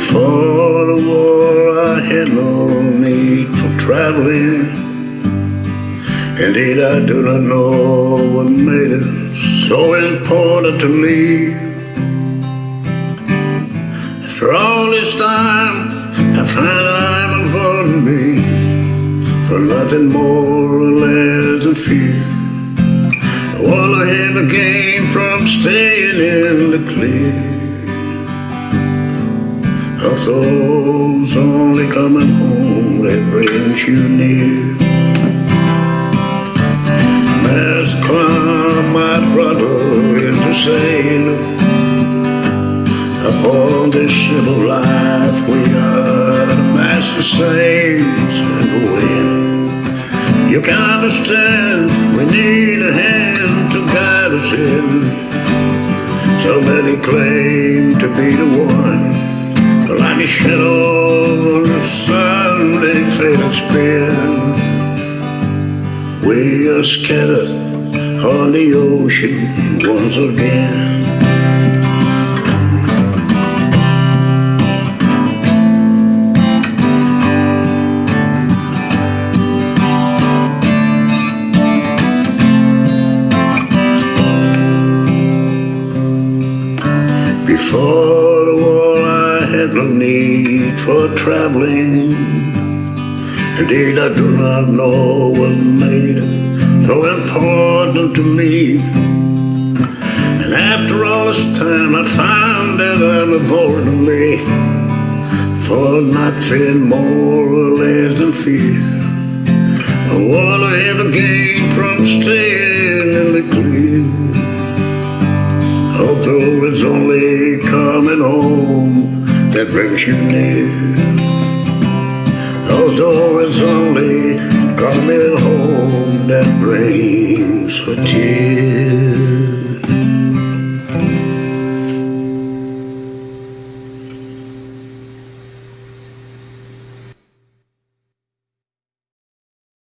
Before the war, I had no need for traveling. Indeed, I do not know what made it so important to me. After all this time, I find I'm avoiding me for nothing more or less than fear. All I ever gained from staying in the clear of those only coming home that brings you near. Master my brother, is a sailor. Upon this ship of life, we are the master sails in the wind. You can understand, we need a hand to guide us in. So many claim to be the one like a shadow on the sun, they spin. We are scattered on the ocean once again. Before need for traveling. Indeed I do not know what made it so important to me. And after all this time I found that I'm avoiding me For nothing more or less than fear. What I ever gained from staying in the clear Although it's only coming home that brings you near. Although it's only coming home that brings a tear.